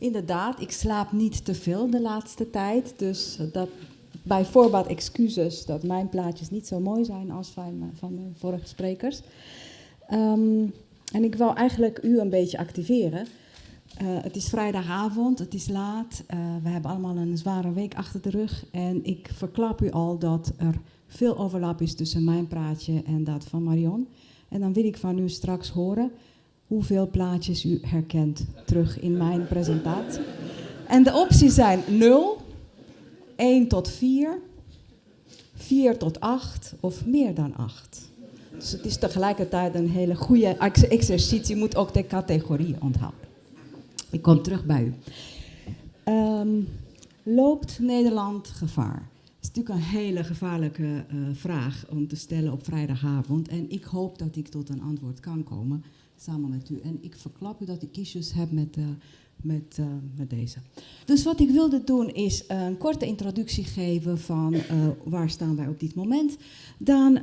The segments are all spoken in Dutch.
inderdaad, ik slaap niet te veel de laatste tijd. Dus dat, bij voorbaat excuses dat mijn plaatjes niet zo mooi zijn als van, van de vorige sprekers. Ehm, en ik wil eigenlijk u een beetje activeren. Eh, het is vrijdagavond, het is laat. Uh, we hebben allemaal een zware week achter de rug. En ik verklap u al dat er veel overlap is tussen mijn praatje en dat van Marion. En dan wil ik van u straks horen hoeveel plaatjes u herkent terug in mijn presentatie. En de opties zijn 0, 1 tot 4, 4 tot 8 of meer dan 8. Dus het is tegelijkertijd een hele goede exercitie. Je moet ook de categorieën onthouden. Ik kom terug bij u. Um, loopt Nederland gevaar? Dat is natuurlijk een hele gevaarlijke uh, vraag om te stellen op vrijdagavond. En ik hoop dat ik tot een antwoord kan komen samen met u. En ik verklap u dat ik issues heb met, uh, met, uh, met deze. Dus wat ik wilde doen is een korte introductie geven van waar staan wij op dit moment. Dan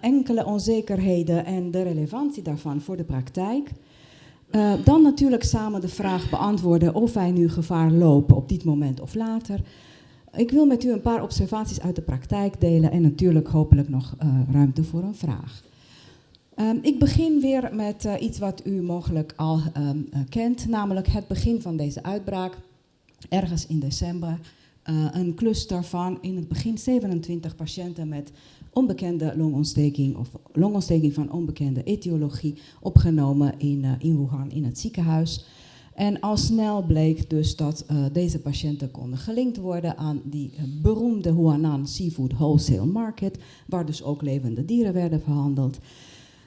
enkele onzekerheden en de relevantie daarvan voor de praktijk. Uh, dan natuurlijk samen de vraag beantwoorden of wij nu gevaar lopen op dit moment of later. Ik wil met u een paar observaties uit de praktijk delen en natuurlijk hopelijk nog uh, ruimte voor een vraag. Um, ik begin weer met uh, iets wat u mogelijk al um, kent, namelijk het begin van deze uitbraak. Ergens in december een cluster van in het begin 27 patiënten met onbekende longontsteking of longontsteking van onbekende etiologie opgenomen in, in Wuhan in het ziekenhuis. En al snel bleek dus dat deze patiënten konden gelinkt worden aan die beroemde Huanan Seafood Wholesale Market, waar dus ook levende dieren werden verhandeld.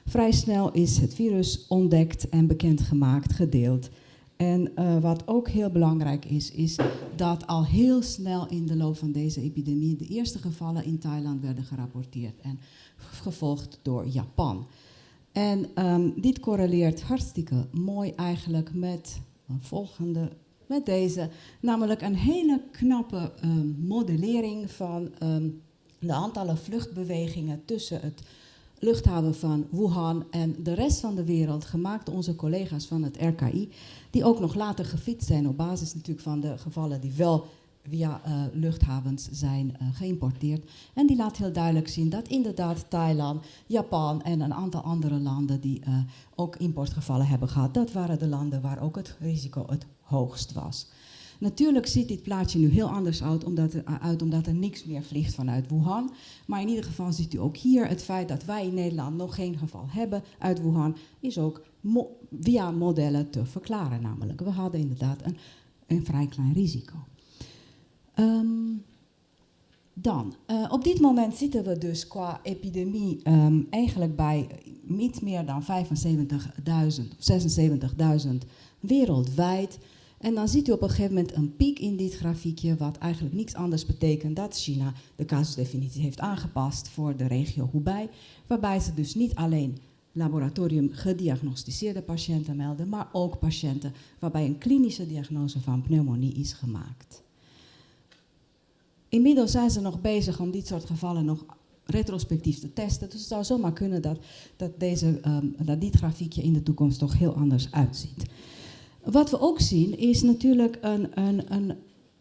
Vrij snel is het virus ontdekt en bekendgemaakt, gedeeld. En uh, wat ook heel belangrijk is, is dat al heel snel in de loop van deze epidemie de eerste gevallen in Thailand werden gerapporteerd en gevolgd door Japan. En um, dit correleert hartstikke mooi eigenlijk met een volgende, met deze, namelijk een hele knappe um, modellering van um, de aantallen vluchtbewegingen tussen het luchthaven van Wuhan en de rest van de wereld, gemaakt onze collega's van het RKI, die ook nog later gefietst zijn op basis natuurlijk van de gevallen die wel via uh, luchthavens zijn uh, geïmporteerd. En die laat heel duidelijk zien dat inderdaad Thailand, Japan en een aantal andere landen die uh, ook importgevallen hebben gehad, dat waren de landen waar ook het risico het hoogst was. Natuurlijk ziet dit plaatje nu heel anders uit omdat, er, uit, omdat er niks meer vliegt vanuit Wuhan. Maar in ieder geval ziet u ook hier het feit dat wij in Nederland nog geen geval hebben uit Wuhan, is ook via modellen te verklaren. Namelijk, we hadden inderdaad een, een vrij klein risico. Um, dan, uh, op dit moment zitten we dus qua epidemie um, eigenlijk bij niet meer dan 75.000 of 76.000 wereldwijd. En dan ziet u op een gegeven moment een piek in dit grafiekje, wat eigenlijk niets anders betekent dat China de casusdefinitie heeft aangepast voor de regio Hubei, waarbij ze dus niet alleen laboratorium gediagnosticeerde patiënten melden, maar ook patiënten waarbij een klinische diagnose van pneumonie is gemaakt. Inmiddels zijn ze nog bezig om dit soort gevallen nog retrospectief te testen. Dus het zou zomaar kunnen dat, dat, deze, um, dat dit grafiekje in de toekomst toch heel anders uitziet. Wat we ook zien is natuurlijk een, een, een,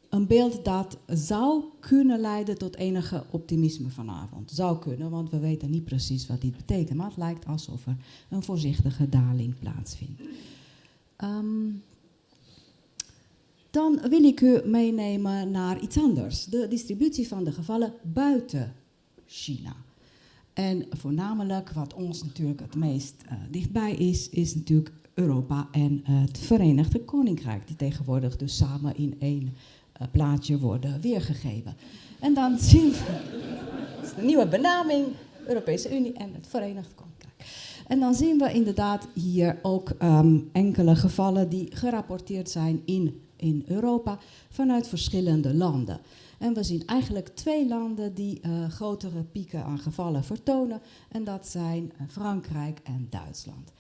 een beeld dat zou kunnen leiden tot enige optimisme vanavond. Zou kunnen, want we weten niet precies wat dit betekent. Maar het lijkt alsof er een voorzichtige daling plaatsvindt. Um, dan wil ik u meenemen naar iets anders. De distributie van de gevallen buiten China. En voornamelijk wat ons natuurlijk het meest uh, dichtbij is, is natuurlijk Europa en het Verenigde Koninkrijk, die tegenwoordig dus samen in één uh, plaatje worden weergegeven. En dan zien we, de nieuwe benaming, Europese Unie en het Verenigd Koninkrijk. En dan zien we inderdaad hier ook um, enkele gevallen die gerapporteerd zijn in, in Europa vanuit verschillende landen. En we zien eigenlijk twee landen die uh, grotere pieken aan gevallen vertonen. En dat zijn uh, Frankrijk en Duitsland.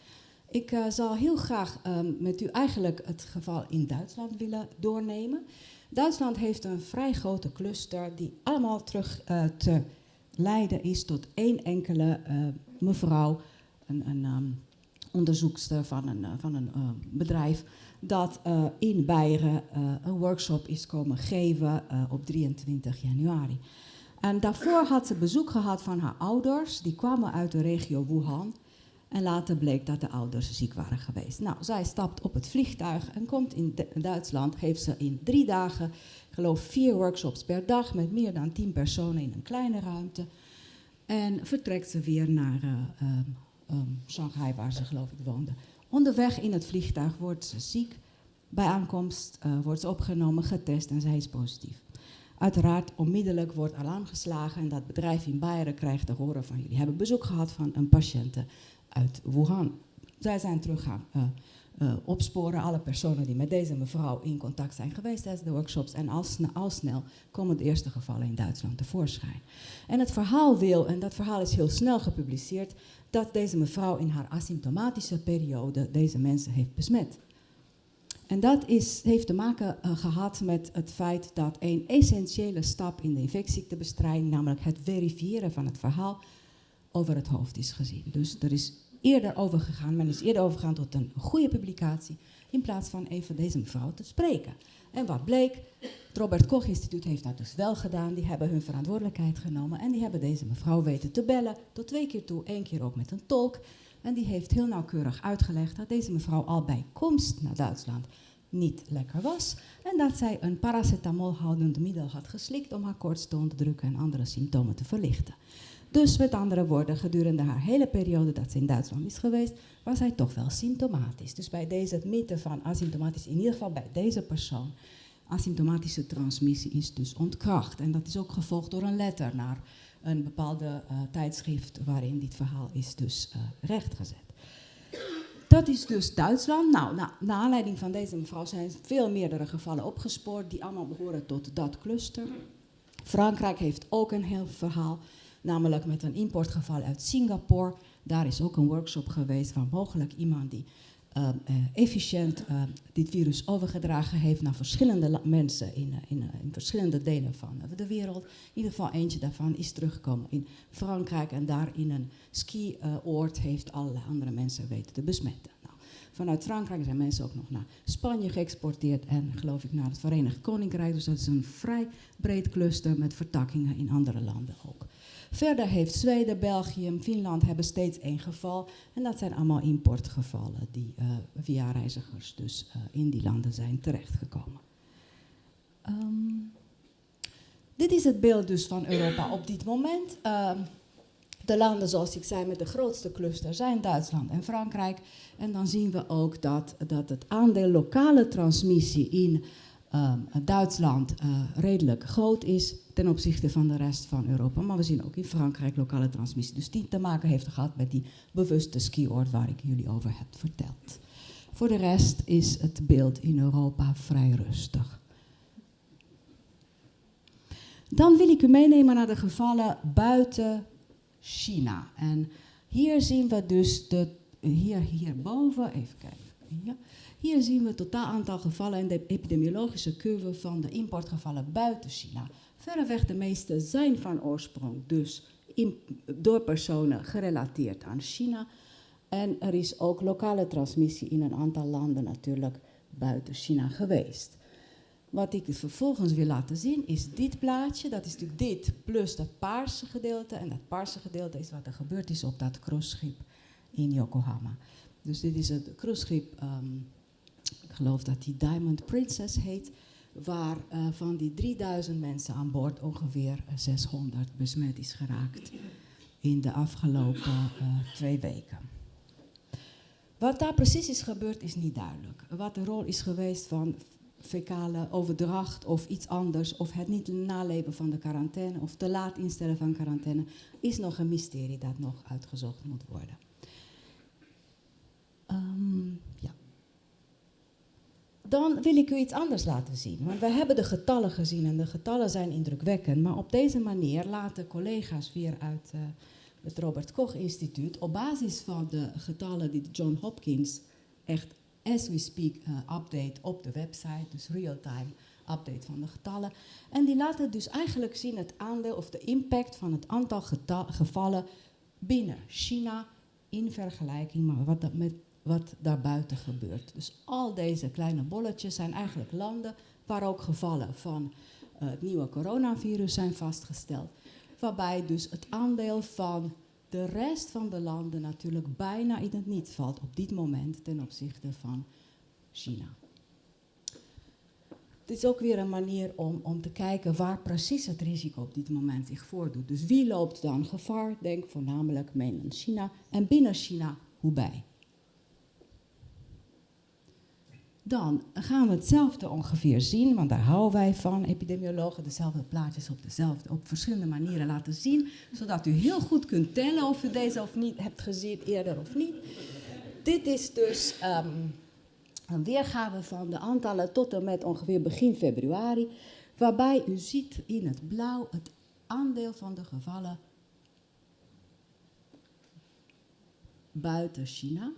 Ik uh, zal heel graag um, met u eigenlijk het geval in Duitsland willen doornemen. Duitsland heeft een vrij grote cluster die allemaal terug uh, te leiden is tot één enkele uh, mevrouw, een, een um, onderzoekster van een, van een bedrijf, dat in Beieren een workshop is komen geven op 23 januari. En daarvoor had ze bezoek gehad van haar ouders, die kwamen uit de regio Wuhan. En later bleek dat de ouders ziek waren geweest. Nou, zij stapt op het vliegtuig en komt in Duitsland. Heeft ze in drie dagen, geloof vier workshops per dag met meer dan tien personen in een kleine ruimte. En vertrekt ze weer naar uh, um, Shanghai, waar ze geloof ik woonde. Onderweg in het vliegtuig wordt ze ziek. Bij aankomst uh, wordt ze opgenomen, getest en zij is positief. Uiteraard, onmiddellijk wordt alarm geslagen en dat bedrijf in Beieren krijgt te horen van jullie hebben bezoek gehad van een patiënte uit Wuhan. Zij zijn terug gaan uh, uh, opsporen, alle personen die met deze mevrouw in contact zijn geweest tijdens de workshops. En al, sne al snel komen de eerste gevallen in Duitsland tevoorschijn. En het verhaal wil, en dat verhaal is heel snel gepubliceerd, dat deze mevrouw in haar asymptomatische periode deze mensen heeft besmet. En dat is, heeft te maken uh, gehad met het feit dat een essentiële stap in de infectieziektebestrijding, namelijk het verifiëren van het verhaal, over het hoofd is gezien. Dus er is eerder overgegaan, men is eerder overgegaan tot een goede publicatie, in plaats van even deze mevrouw te spreken. En wat bleek, het Robert Koch Instituut heeft dat dus wel gedaan. Die hebben hun verantwoordelijkheid genomen en die hebben deze mevrouw weten te bellen, tot twee keer toe, één keer ook met een tolk. En die heeft heel nauwkeurig uitgelegd dat deze mevrouw al bij komst naar Duitsland niet lekker was. En dat zij een paracetamolhoudend middel had geslikt om haar koorts te onderdrukken en andere symptomen te verlichten. Dus met andere woorden, gedurende haar hele periode dat ze in Duitsland is geweest, was zij toch wel symptomatisch. Dus bij deze mythe van asymptomatisch, in ieder geval bij deze persoon, asymptomatische transmissie is dus ontkracht. En dat is ook gevolgd door een letter naar een bepaalde uh, tijdschrift waarin dit verhaal is dus uh, rechtgezet. Dat is dus Duitsland. Nou, na, naar aanleiding van deze mevrouw zijn veel meerdere gevallen opgespoord die allemaal behoren tot dat cluster. Frankrijk heeft ook een heel verhaal namelijk met een importgeval uit Singapore. Daar is ook een workshop geweest van mogelijk iemand die uh, uh, efficiënt uh, dit virus overgedragen heeft naar verschillende mensen in, in, in, verschillende delen van de wereld. In ieder geval eentje daarvan is teruggekomen in Frankrijk en daar in een skioord heeft allerlei andere mensen weten te besmetten. Nou, vanuit Frankrijk zijn mensen ook nog naar Spanje geëxporteerd en geloof ik naar het Verenigd Koninkrijk. Dus dat is een vrij breed cluster met vertakkingen in andere landen ook. Verder heeft Zweden, België, Finland hebben steeds één geval. En dat zijn allemaal importgevallen die uh, via reizigers dus uh, in die landen zijn terechtgekomen. Um, dit is het beeld dus van Europa op dit moment. Uh, de landen, zoals ik zei, met de grootste cluster zijn Duitsland en Frankrijk. En dan zien we ook dat, dat het aandeel lokale transmissie in Duitsland redelijk groot is ten opzichte van de rest van Europa. Maar we zien ook in Frankrijk lokale transmissie. Dus die te maken heeft gehad met die bewuste skioord waar ik jullie over heb verteld. Voor de rest is het beeld in Europa vrij rustig. Dan wil ik u meenemen naar de gevallen buiten China. En hier zien we dus de, hier, hierboven, even kijken. Hier zien we het totaal aantal gevallen in de epidemiologische curve van de importgevallen buiten China. Verreweg de meeste zijn van oorsprong dus door personen gerelateerd aan China. En er is ook lokale transmissie in een aantal landen natuurlijk buiten China geweest. Wat ik vervolgens wil laten zien is dit plaatje. Dat is natuurlijk dit plus dat paarse gedeelte. En dat paarse gedeelte is wat er gebeurd is op dat cruiseschip in Yokohama. Dus dit is het cruiseschip, um, ik geloof dat die Diamond Princess heet waar uh, van die 3000 mensen aan boord ongeveer 600 besmet is geraakt in de afgelopen uh, twee weken. Wat daar precies is gebeurd is niet duidelijk. Wat de rol is geweest van fecale overdracht of iets anders, of het niet naleven van de quarantaine of te laat instellen van quarantaine, is nog een mysterie dat nog uitgezocht moet worden. Um, ja dan wil ik u iets anders laten zien. Want we hebben de getallen gezien en de getallen zijn indrukwekkend. Maar op deze manier laten collega's weer uit uh, het Robert Koch Instituut op basis van de getallen die John Hopkins echt as we speak uh, update op de website, dus real-time update van de getallen. En die laten dus eigenlijk zien het aandeel of de impact van het aantal gevallen binnen China in vergelijking dat met wat daarbuiten gebeurt. Dus al deze kleine bolletjes zijn eigenlijk landen waar ook gevallen van uh, het nieuwe coronavirus zijn vastgesteld. Waarbij dus het aandeel van de rest van de landen natuurlijk bijna in het niet valt op dit moment ten opzichte van China. Het is ook weer een manier om, om te kijken waar precies het risico op dit moment zich voordoet. Dus wie loopt dan gevaar? Denk voornamelijk mainland China en binnen China Hubei. Dan gaan we hetzelfde ongeveer zien, want daar houden wij van, epidemiologen, dezelfde plaatjes op, dezelfde, op verschillende manieren laten zien, zodat u heel goed kunt tellen of u deze of niet hebt gezien eerder of niet. Dit is dus ehm, een weergave van de aantallen tot en met ongeveer begin februari, waarbij u ziet in het blauw het aandeel van de gevallen buiten China.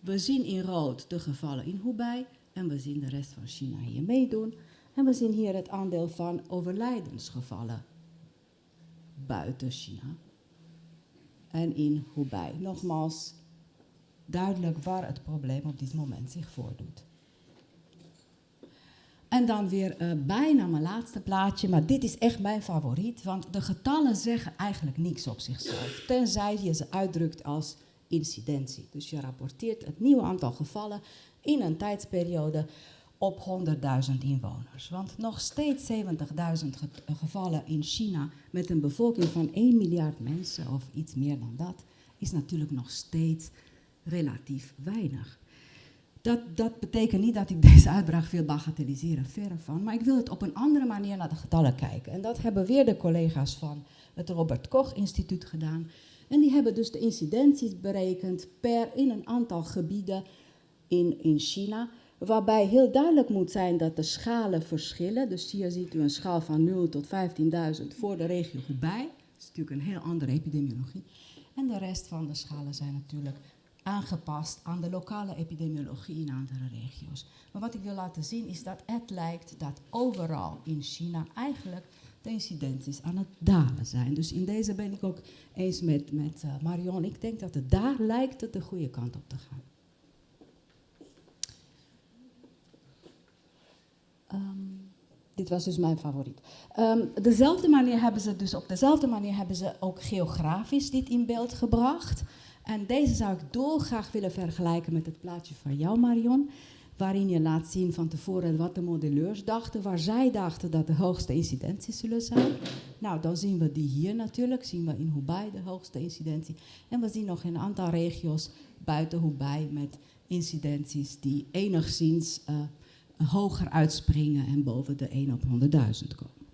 We zien in rood de gevallen in Hubei en we zien de rest van China hier meedoen. En we zien hier het aandeel van overlijdensgevallen buiten China en in Hubei. Nogmaals, duidelijk waar het probleem op dit moment zich voordoet. En dan weer uh, bijna mijn laatste plaatje, maar dit is echt mijn favoriet, want de getallen zeggen eigenlijk niks op zichzelf, tenzij je ze uitdrukt als incidentie. Dus je rapporteert het nieuwe aantal gevallen in een tijdsperiode op 100.000 inwoners. Want nog steeds 70.000 gevallen in China met een bevolking van 1 miljard mensen of iets meer dan dat, is natuurlijk nog steeds relatief weinig. Dat, dat betekent niet dat ik deze uitbraak wil bagatelliseren, verre van. Maar ik wil het op een andere manier naar de getallen kijken. En dat hebben weer de collega's van het Robert Koch Instituut gedaan. En die hebben dus de incidenties berekend per in een aantal gebieden in, in China. Waarbij heel duidelijk moet zijn dat de schalen verschillen. Dus hier ziet u een schaal van 0 tot 15.000 voor de regio Hubei. Dat is natuurlijk een heel andere epidemiologie. En de rest van de schalen zijn natuurlijk aangepast aan de lokale epidemiologie in andere regio's. Maar wat ik wil laten zien is dat het lijkt dat overal in China eigenlijk de incidenties aan het dalen zijn. Dus in deze ben ik ook eens met, met uh, Marion. Ik denk dat het daar lijkt het de goede kant op te gaan. Um, dit was dus mijn favoriet. Um, dezelfde manier hebben ze dus op dezelfde manier hebben ze ook geografisch dit in beeld gebracht. En deze zou ik dolgraag willen vergelijken met het plaatje van jou, Marion. Waarin je laat zien van tevoren wat de modelleurs dachten, waar zij dachten dat de hoogste incidenties zullen zijn. Nou, dan zien we die hier natuurlijk, zien we in Hubei de hoogste incidentie. En we zien nog een aantal regio's buiten Hubei met incidenties die enigszins uh, hoger uitspringen en boven de 1 op 100.000 komen.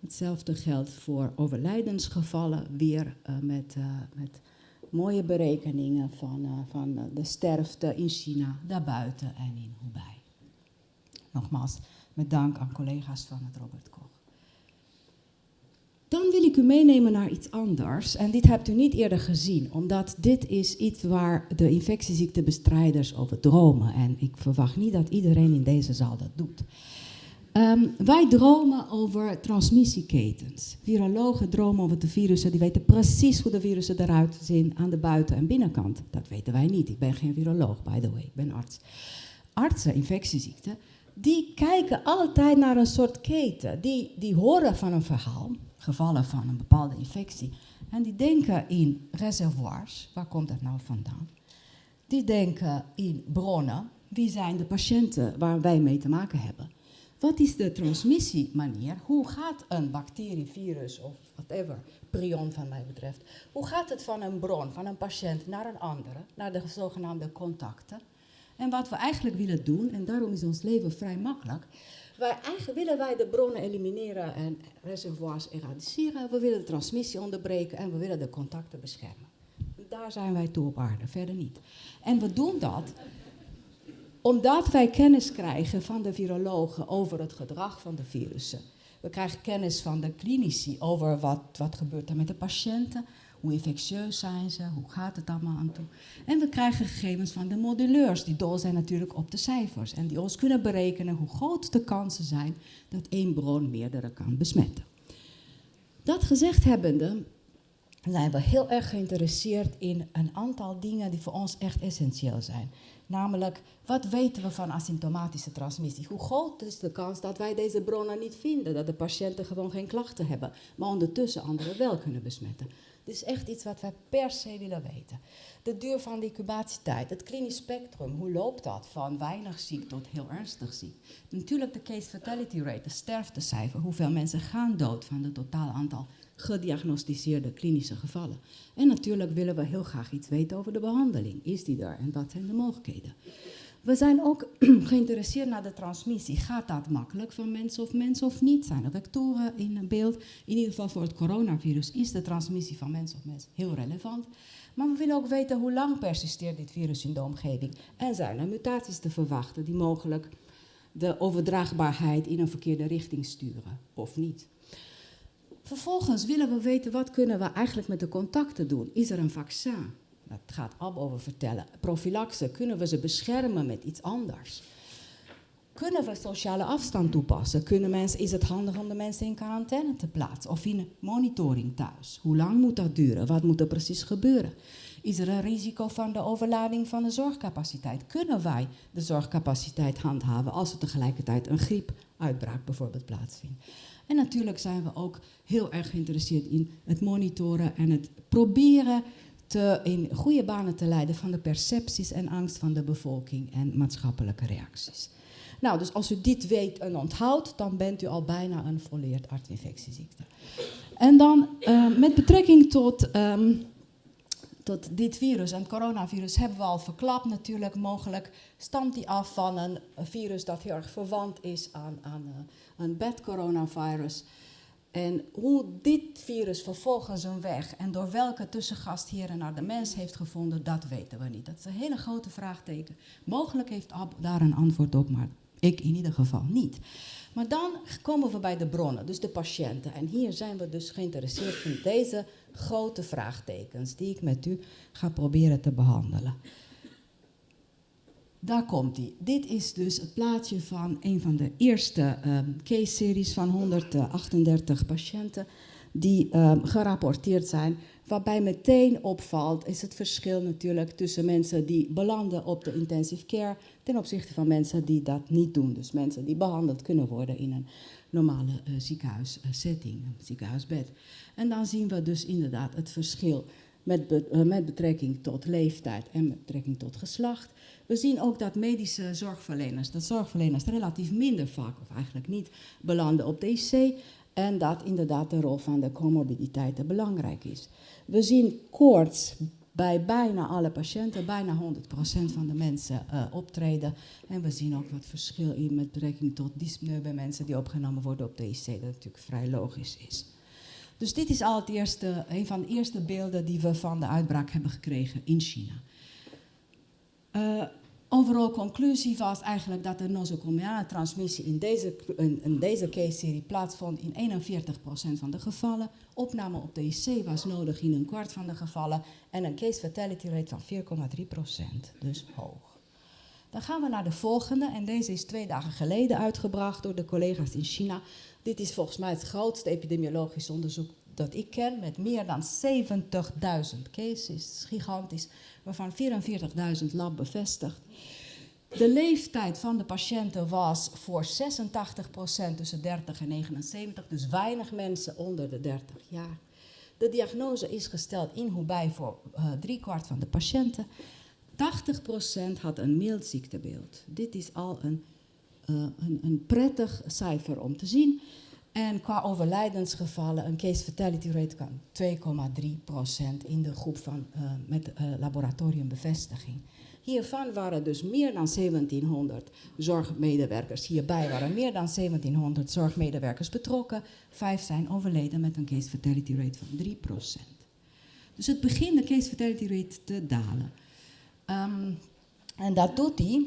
Hetzelfde geldt voor overlijdensgevallen, weer uh, met, uh, met mooie berekeningen van, uh, van de sterfte in China, daarbuiten en in Hubei. Nogmaals, met dank aan collega's van het Robert Koch. Dan wil ik u meenemen naar iets anders. En dit hebt u niet eerder gezien, omdat dit is iets waar de infectieziektebestrijders over dromen. En ik verwacht niet dat iedereen in deze zaal dat doet. Um, wij dromen over transmissieketens. Virologen dromen over de virussen, die weten precies hoe de virussen eruit zien aan de buiten- en binnenkant. Dat weten wij niet. Ik ben geen viroloog, by the way, ik ben arts. Artsen, infectieziekten, die kijken altijd naar een soort keten. Die, die horen van een verhaal, gevallen van een bepaalde infectie. En die denken in reservoirs, waar komt dat nou vandaan? Die denken in bronnen, wie zijn de patiënten waar wij mee te maken hebben? Wat is de transmissiemanier? Hoe gaat een bacterie, virus of whatever, prion van mij betreft, hoe gaat het van een bron, van een patiënt naar een andere, naar de zogenaamde contacten? En wat we eigenlijk willen doen, en daarom is ons leven vrij makkelijk, wij willen wij de bronnen elimineren en reservoirs eradiceren, we willen de transmissie onderbreken en we willen de contacten beschermen. Daar zijn wij toe op aarde, verder niet. En we doen dat omdat wij kennis krijgen van de virologen over het gedrag van de virussen. We krijgen kennis van de klinici over wat, wat gebeurt er met de patiënten, hoe infectieus zijn ze, hoe gaat het allemaal aan toe. En we krijgen gegevens van de moduleurs, die dol zijn natuurlijk op de cijfers. En die ons kunnen berekenen hoe groot de kansen zijn dat één bron meerdere kan besmetten. Dat gezegd hebbende, zijn we heel erg geïnteresseerd in een aantal dingen die voor ons echt essentieel zijn. Namelijk, wat weten we van asymptomatische transmissie? Hoe groot is de kans dat wij deze bronnen niet vinden, dat de patiënten gewoon geen klachten hebben, maar ondertussen anderen wel kunnen besmetten? Dit is echt iets wat wij per se willen weten. De duur van de incubatietijd, het klinisch spectrum, hoe loopt dat van weinig ziek tot heel ernstig ziek? Natuurlijk de case fatality rate, de sterftecijfer, hoeveel mensen gaan dood van het totaal aantal gediagnosticeerde klinische gevallen. En natuurlijk willen we heel graag iets weten over de behandeling. Is die er en wat zijn de mogelijkheden? We zijn ook geïnteresseerd naar de transmissie. Gaat dat makkelijk van mens of mens of niet? Zijn er vectoren in beeld? In ieder geval voor het coronavirus is de transmissie van mens of mens heel relevant. Maar we willen ook weten hoe lang persisteert dit virus in de omgeving. En zijn er mutaties te verwachten die mogelijk de overdraagbaarheid in een verkeerde richting sturen of niet. Vervolgens willen we weten wat kunnen we eigenlijk met de contacten doen. Is er een vaccin? Dat gaat Ab over vertellen. Prophylaxe, kunnen we ze beschermen met iets anders? Kunnen we sociale afstand toepassen? Kunnen mensen, is het handig om de mensen in quarantaine te plaatsen of in monitoring thuis? Hoe lang moet dat duren? Wat moet er precies gebeuren? Is er een risico van de overlading van de zorgcapaciteit? Kunnen wij de zorgcapaciteit handhaven als er tegelijkertijd een griepuitbraak bijvoorbeeld plaatsvindt? En natuurlijk zijn we ook heel erg geïnteresseerd in het monitoren en het proberen te, in goede banen te leiden van de percepties en angst van de bevolking en maatschappelijke reacties. Nou, dus als u dit weet en onthoudt, dan bent u al bijna een volleerd artinfectieziekte. En dan uh, met betrekking tot, um, tot dit virus en het coronavirus hebben we al verklapt natuurlijk. Mogelijk stamt die af van een virus dat heel erg verwant is aan, aan uh, een coronavirus. En hoe dit virus vervolgens een weg en door welke tussengast hier naar de mens heeft gevonden, dat weten we niet. Dat is een hele grote vraagteken. Mogelijk heeft Ab daar een antwoord op, maar ik in ieder geval niet. Maar dan komen we bij de bronnen, dus de patiënten. En hier zijn we dus geïnteresseerd in deze grote vraagtekens die ik met u ga proberen te behandelen. Daar komt hij. Dit is dus het plaatje van een van de eerste um, case-series van 138 patiënten die um, gerapporteerd zijn. Waarbij meteen opvalt is het verschil natuurlijk tussen mensen die belanden op de intensive care ten opzichte van mensen die dat niet doen. Dus mensen die behandeld kunnen worden in een normale uh, ziekenhuissetting, een ziekenhuisbed. En dan zien we dus inderdaad het verschil met, be uh, met betrekking tot leeftijd en met betrekking tot geslacht. We zien ook dat medische zorgverleners, dat zorgverleners relatief minder vaak of eigenlijk niet belanden op de IC. En dat inderdaad de rol van de comorbiditeiten belangrijk is. We zien koorts bij bijna alle patiënten, bijna 100% van de mensen uh, optreden. En we zien ook wat verschil in met betrekking tot dyspneu bij mensen die opgenomen worden op de IC, dat natuurlijk vrij logisch is. Dus dit is al het eerste, een van de eerste beelden die we van de uitbraak hebben gekregen in China. Uh, overal conclusie was eigenlijk dat de nosocomiale transmissie in deze, in, in deze case-serie plaatsvond in 41% van de gevallen. Opname op de IC was nodig in een kwart van de gevallen en een case fatality rate van 4,3%, dus hoog. Dan gaan we naar de volgende en deze is twee dagen geleden uitgebracht door de collega's in China. Dit is volgens mij het grootste epidemiologisch onderzoek dat ik ken, met meer dan 70.000 cases, gigantisch, waarvan 44.000 lab bevestigd. De leeftijd van de patiënten was voor 86% tussen 30 en 79, dus weinig mensen onder de 30 jaar. De diagnose is gesteld in Hubei voor uh, driekwart van de patiënten. 80% had een mild ziektebeeld. Dit is al een, uh, een, een prettig cijfer om te zien. En qua overlijdensgevallen, een case fatality rate van 2,3% in de groep van, uh, met uh, laboratoriumbevestiging. Hiervan waren dus meer dan 1700 zorgmedewerkers. Hierbij waren meer dan 1700 zorgmedewerkers betrokken. Vijf zijn overleden met een case fatality rate van 3%. Dus het begint de case fatality rate te dalen. Um, en dat doet hij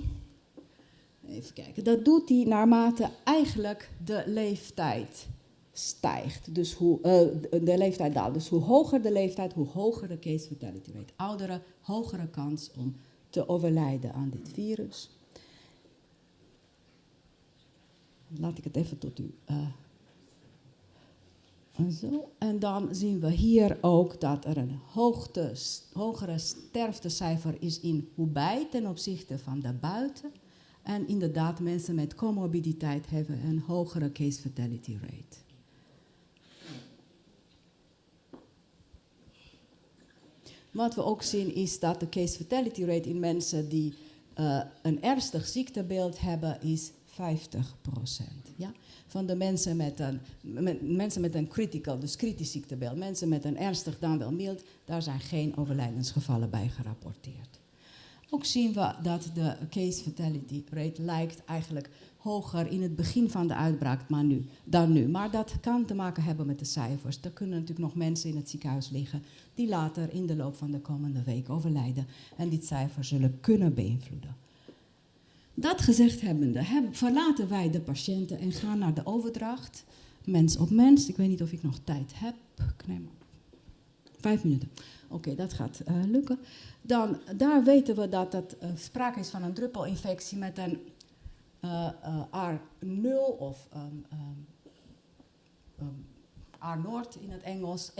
Even kijken. Dat doet hij naarmate eigenlijk de leeftijd stijgt. Dus hoe, uh, de leeftijd daalt. Dus hoe hoger de leeftijd, hoe hoger de case fatality rate. Ouderen, hogere kans om te overlijden aan dit virus. Laat ik het even tot u uh, Zo. En dan zien we hier ook dat er een hoogte, hogere sterftecijfer is in Hubei ten opzichte van daarbuiten. En inderdaad, mensen met comorbiditeit hebben een hogere case fatality rate. Wat we ook zien is dat de case fatality rate in mensen die uh, een ernstig ziektebeeld hebben is 50% Ja? Van de mensen met, een, mensen met een critical, dus kritisch ziektebeeld, mensen met een ernstig dan wel mild, daar zijn geen overlijdensgevallen bij gerapporteerd. Ook zien we dat de case fatality rate lijkt eigenlijk hoger in het begin van de uitbraak maar nu, dan nu. Maar dat kan te maken hebben met de cijfers. Er kunnen natuurlijk nog mensen in het ziekenhuis liggen die later in de loop van de komende week overlijden en die cijfers zullen kunnen beïnvloeden. Dat gezegd hebbende, verlaten wij de patiënten en gaan naar de overdracht. Mens op mens. Ik weet niet of ik nog tijd heb. Nee, vijf minuten. Oké, dat gaat uh, lukken. Dan, daar weten we dat er uh, sprake is van een druppelinfectie met een uh, R0 of um, um, R-Noord in het Engels 1,4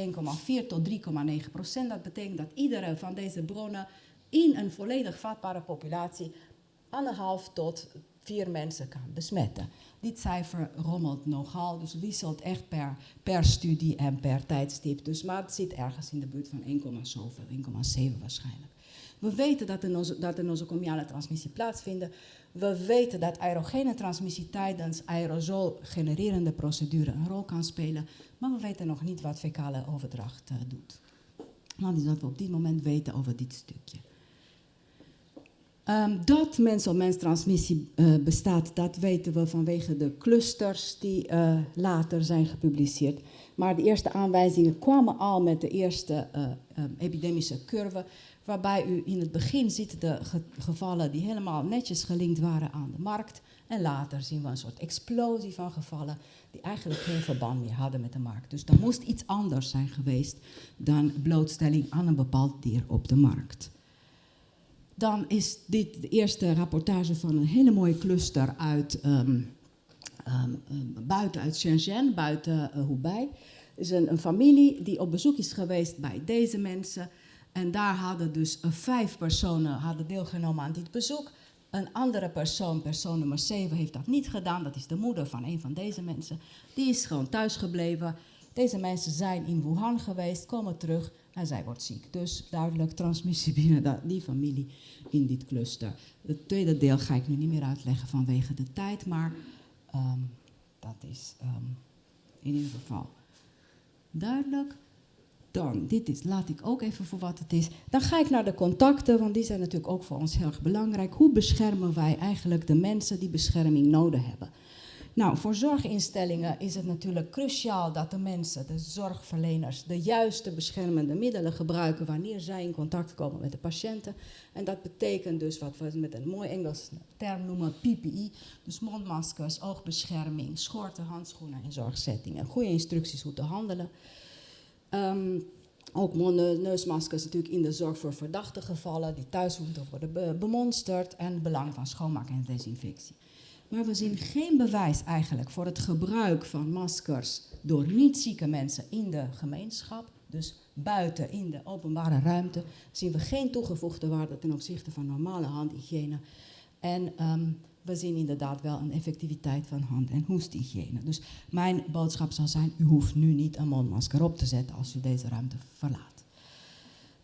tot 3,9 procent. Dat betekent dat iedere van deze bronnen in een volledig vatbare populatie anderhalf tot vier mensen kan besmetten. Dit cijfer rommelt nogal, dus wisselt echt per, per studie en per tijdstip. Dus, maar het zit ergens in de buurt van 1, zoveel, 1,7 waarschijnlijk. We weten dat de nosocomiale transmissie plaatsvindt. We weten dat aerogene transmissie tijdens aerosol-genererende procedure een rol kan spelen. Maar we weten nog niet wat fecale overdracht uh, doet. Dat is wat we op dit moment weten over dit stukje. Um, dat mens-op-mens transmissie uh, bestaat, dat weten we vanwege de clusters die uh, later zijn gepubliceerd. Maar de eerste aanwijzingen kwamen al met de eerste uh, um, epidemische curve, waarbij u in het begin ziet de ge gevallen die helemaal netjes gelinkt waren aan de markt. En later zien we een soort explosie van gevallen die eigenlijk geen verband meer hadden met de markt. Dus er moest iets anders zijn geweest dan blootstelling aan een bepaald dier op de markt dan is dit de eerste rapportage van een hele mooie cluster uit, um, um, buiten uit Shenzhen, buiten uh, Hubei. Is een, een, familie die op bezoek is geweest bij deze mensen. En daar hadden dus uh, vijf personen hadden deelgenomen aan dit bezoek. Een andere persoon, persoon nummer 7, heeft dat niet gedaan. Dat is de moeder van een van deze mensen. Die is gewoon thuis gebleven. Deze mensen zijn in Wuhan geweest, komen terug en zij wordt ziek. Dus duidelijk transmissie binnen die familie in dit cluster. Het tweede deel ga ik nu niet meer uitleggen vanwege de tijd, maar um, dat is um, in ieder geval duidelijk. Dan, dit is, laat ik ook even voor wat het is. Dan ga ik naar de contacten, want die zijn natuurlijk ook voor ons heel erg belangrijk. Hoe beschermen wij eigenlijk de mensen die bescherming nodig hebben? Nou, voor zorginstellingen is het natuurlijk cruciaal dat de mensen, de zorgverleners, de juiste beschermende middelen gebruiken wanneer zij in contact komen met de patiënten. En dat betekent dus wat we met een mooi Engels term noemen PPE, dus mondmaskers, oogbescherming, schorten, handschoenen in zorgsettingen. Goede instructies hoe te handelen. Um, ook neusmaskers natuurlijk in de zorg voor verdachte gevallen die thuis moeten worden bemonsterd en het belang van schoonmaken en desinfectie. Maar we zien geen bewijs eigenlijk voor het gebruik van maskers door niet-zieke mensen in de gemeenschap. Dus buiten in de openbare ruimte zien we geen toegevoegde waarde ten opzichte van normale handhygiëne. En um, we zien inderdaad wel een effectiviteit van hand- en hoesthygiëne. Dus mijn boodschap zal zijn, u hoeft nu niet een mondmasker op te zetten als u deze ruimte verlaat.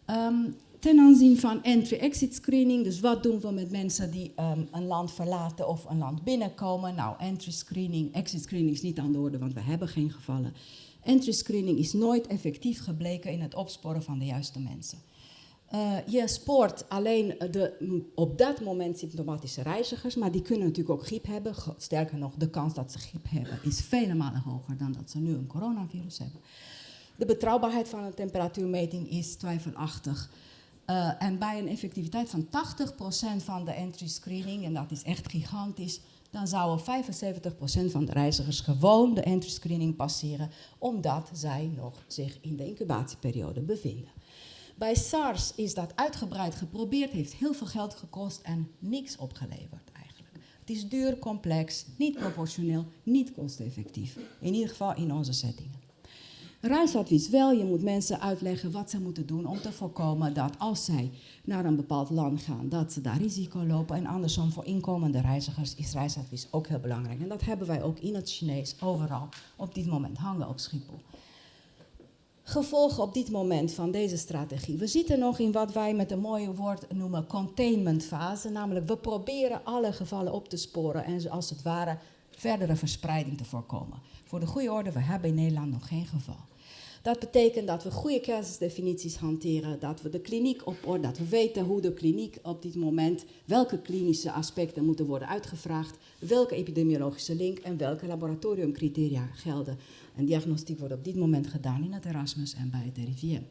Um, ten aanzien van entry-exit screening, dus wat doen we met mensen die um, een land verlaten of een land binnenkomen? Nou, entry screening, exit screening is niet aan de orde, want we hebben geen gevallen. Entry screening is nooit effectief gebleken in het opsporen van de juiste mensen. Uh, je spoort alleen de op dat moment symptomatische reizigers, maar die kunnen natuurlijk ook griep hebben. Sterker nog, de kans dat ze griep hebben is vele malen hoger dan dat ze nu een coronavirus hebben. De betrouwbaarheid van een temperatuurmeting is twijfelachtig. Uh, en bij een effectiviteit van 80% van de entry screening, en dat is echt gigantisch, dan zouden 75% van de reizigers gewoon de entry screening passeren, omdat zij nog zich in de incubatieperiode bevinden. Bij SARS is dat uitgebreid geprobeerd, heeft heel veel geld gekost en niks opgeleverd eigenlijk. Het is duur, complex, niet proportioneel, niet kosteffectief. In ieder geval in onze settingen. Reisadvies wel, je moet mensen uitleggen wat ze moeten doen om te voorkomen dat als zij naar een bepaald land gaan, dat ze daar risico lopen. En andersom voor inkomende reizigers is reisadvies ook heel belangrijk. En dat hebben wij ook in het Chinees overal op dit moment hangen op Schiphol. Gevolgen op dit moment van deze strategie. We zitten nog in wat wij met een mooie woord noemen containmentfase. Namelijk, we proberen alle gevallen op te sporen en als het ware verdere verspreiding te voorkomen. Voor de goede orde, we hebben in Nederland nog geen geval. Dat betekent dat we goede casusdefinities hanteren, dat we de kliniek op orde, dat we weten hoe de kliniek op dit moment, welke klinische aspecten moeten worden uitgevraagd, welke epidemiologische link en welke laboratoriumcriteria gelden. En diagnostiek wordt op dit moment gedaan in het Erasmus en bij het RIVM.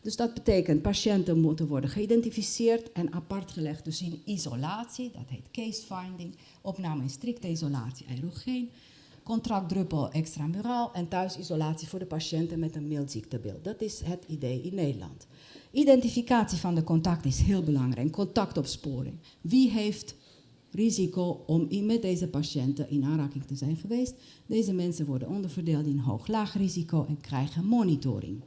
Dus dat betekent patiënten moeten worden geïdentificeerd en apart gelegd, dus in isolatie, dat heet case finding, opname in strikte isolatie aerogeen, contractdruppel extramuraal en thuisisolatie voor de patiënten met een mild ziektebeeld. Dat is het idee in Nederland. Identificatie van de contact is heel belangrijk, contactopsporing. Wie heeft risico om met deze patiënten in aanraking te zijn geweest? Deze mensen worden onderverdeeld in hoog-laag risico en krijgen monitoring.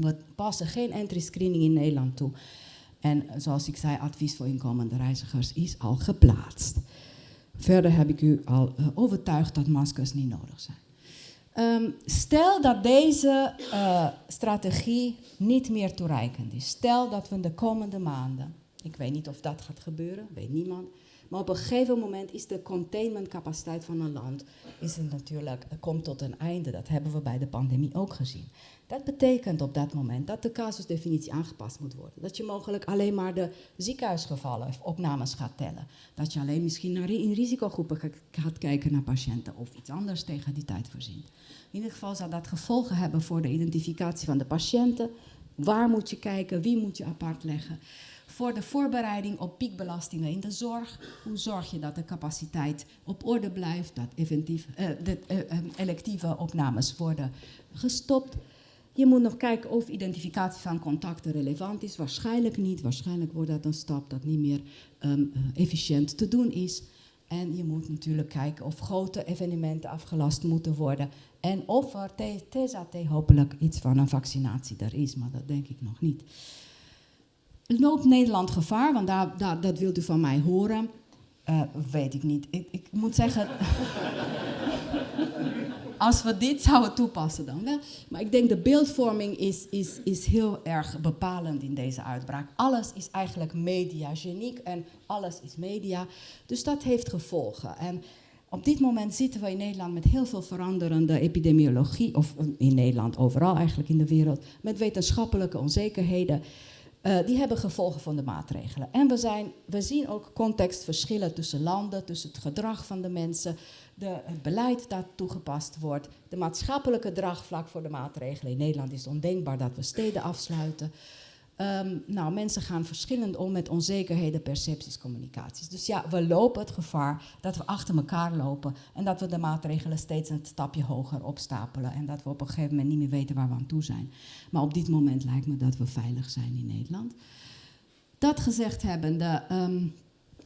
We passen geen entry screening in Nederland toe. En zoals ik zei, advies voor inkomende reizigers is al geplaatst. Verder heb ik u al uh, overtuigd dat maskers niet nodig zijn. Um, stel dat deze uh, strategie niet meer toereikend is. Stel dat we de komende maanden, ik weet niet of dat gaat gebeuren, weet niemand. Maar op een gegeven moment is de containmentcapaciteit van een land is het natuurlijk, komt tot een einde. Dat hebben we bij de pandemie ook gezien. Dat betekent op dat moment dat de casusdefinitie aangepast moet worden. Dat je mogelijk alleen maar de ziekenhuisgevallen of opnames gaat tellen. Dat je alleen misschien naar in risicogroepen gaat kijken naar patiënten of iets anders tegen die tijd voorzien. In ieder geval zal dat gevolgen hebben voor de identificatie van de patiënten. Waar moet je kijken, wie moet je apart leggen. Voor de voorbereiding op piekbelastingen in de zorg. Hoe zorg je dat de capaciteit op orde blijft, dat eventief, uh, de uh, electieve opnames worden gestopt. Je moet nog kijken of identificatie van contacten relevant is. Waarschijnlijk niet. Waarschijnlijk wordt dat een stap dat niet meer um, efficiënt te doen is. En je moet natuurlijk kijken of grote evenementen afgelast moeten worden. En of er TZT hopelijk iets van een vaccinatie er is, maar dat denk ik nog niet. Loopt Nederland gevaar? Want daar, dat wilt u van mij horen. Uh, weet ik niet. Ik, ik moet zeggen. als we dit zouden toepassen dan wel. Maar ik denk de beeldvorming is, is, is heel erg bepalend in deze uitbraak. Alles is eigenlijk mediageniek en alles is media. Dus dat heeft gevolgen. En op dit moment zitten we in Nederland met heel veel veranderende epidemiologie, of in Nederland overal eigenlijk in de wereld, met wetenschappelijke onzekerheden. Uh, die hebben gevolgen van de maatregelen. En we, zijn, we zien ook contextverschillen tussen landen, tussen het gedrag van de mensen, de, het beleid dat toegepast wordt, de maatschappelijke draagvlak voor de maatregelen. In Nederland is het ondenkbaar dat we steden afsluiten. Um, nou, mensen gaan verschillend om met onzekerheden, percepties, communicaties. Dus ja, we lopen het gevaar dat we achter elkaar lopen en dat we de maatregelen steeds een stapje hoger opstapelen en dat we op een gegeven moment niet meer weten waar we aan toe zijn. Maar op dit moment lijkt me dat we veilig zijn in Nederland. Dat gezegd hebbende, um,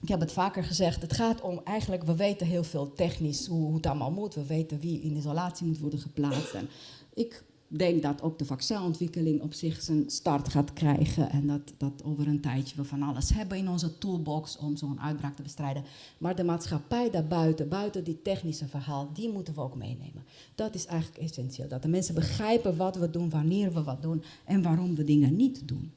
ik heb het vaker gezegd, het gaat om eigenlijk, we weten heel veel technisch hoe, hoe het allemaal moet. We weten wie in isolatie moet worden geplaatst. En ik denk dat ook de vaccinontwikkeling op zich zijn start gaat krijgen. En dat, dat over een tijdje we van alles hebben in onze toolbox om zo'n uitbraak te bestrijden. Maar de maatschappij daarbuiten, buiten die technische verhaal, die moeten we ook meenemen. Dat is eigenlijk essentieel. Dat de mensen begrijpen wat we doen, wanneer we wat doen en waarom we dingen niet doen.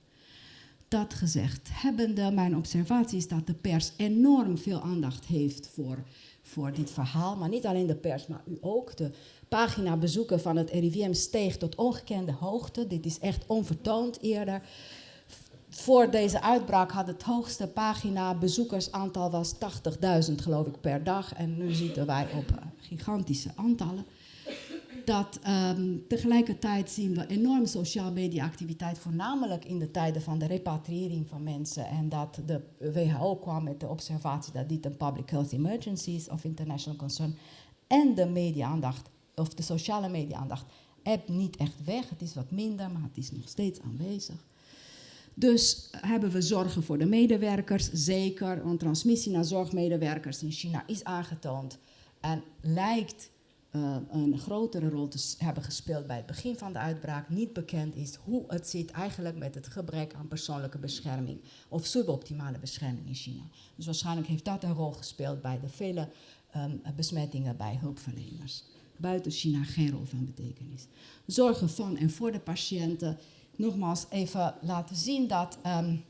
Dat gezegd hebbende, mijn observatie is dat de pers enorm veel aandacht heeft voor, voor dit verhaal. Maar niet alleen de pers, maar u ook. De pagina bezoeken van het RIVM steeg tot ongekende hoogte. Dit is echt onvertoond eerder. Voor deze uitbraak had het hoogste pagina bezoekersaantal was 80.000 geloof ik per dag. En nu zitten wij op gigantische aantallen dat um, tegelijkertijd zien we enorm sociaal media activiteit, voornamelijk in de tijden van de repatriëring van mensen. En dat de WHO kwam met de observatie dat dit een public health emergency is of international concern. En de media-aandacht, of de sociale media-aandacht, hebt niet echt weg. Het is wat minder, maar het is nog steeds aanwezig. Dus hebben we zorgen voor de medewerkers, zeker, want transmissie naar zorgmedewerkers in China is aangetoond en lijkt uh, een grotere rol te hebben gespeeld bij het begin van de uitbraak. Niet bekend is hoe het zit eigenlijk met het gebrek aan persoonlijke bescherming of suboptimale bescherming in China. Dus waarschijnlijk heeft dat een rol gespeeld bij de vele um, besmettingen bij hulpverleners. Buiten China geen rol van betekenis. Zorgen van en voor de patiënten. Nogmaals even laten zien dat um,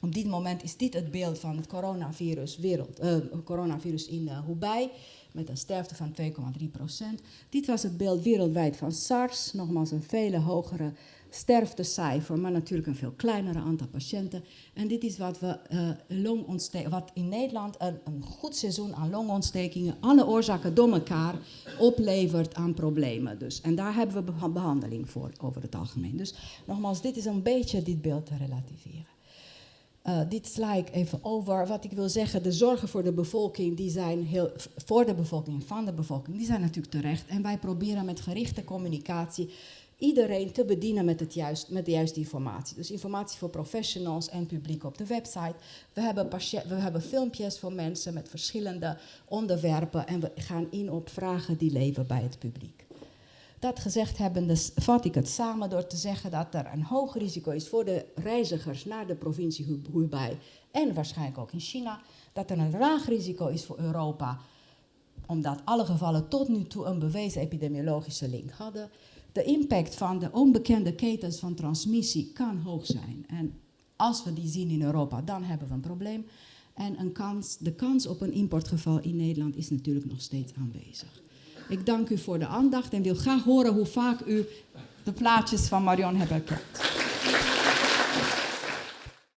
op dit moment is dit het beeld van het coronavirus, wereld, uh, coronavirus in uh, Hubei met een sterfte van 2,3 procent. Dit was het beeld wereldwijd van SARS, nogmaals een veel hogere sterftecijfer, maar natuurlijk een veel kleinere aantal patiënten. En dit is wat, we, uh, wat in Nederland een, een, goed seizoen aan longontstekingen, alle oorzaken door elkaar, oplevert aan problemen. Dus. En daar hebben we behandeling voor over het algemeen. Dus nogmaals, dit is een beetje dit beeld te relativeren. Uh, dit sla ik even over. Wat ik wil zeggen, de zorgen voor de bevolking, die zijn heel, voor de bevolking, van de bevolking, die zijn natuurlijk terecht. En wij proberen met gerichte communicatie iedereen te bedienen met, het juist, met de juiste informatie. Dus informatie voor professionals en publiek op de website. We hebben, we hebben filmpjes voor mensen met verschillende onderwerpen en we gaan in op vragen die leven bij het publiek. Dat gezegd hebbende vat ik het samen door te zeggen dat er een hoog risico is voor de reizigers naar de provincie Hubei en waarschijnlijk ook in China. Dat er een laag risico is voor Europa, omdat alle gevallen tot nu toe een bewezen epidemiologische link hadden. De impact van de onbekende ketens van transmissie kan hoog zijn. En als we die zien in Europa, dan hebben we een probleem. En een kans, de kans op een importgeval in Nederland is natuurlijk nog steeds aanwezig. Ik dank u voor de aandacht en wil graag horen hoe vaak u de plaatjes van Marion hebt herkend.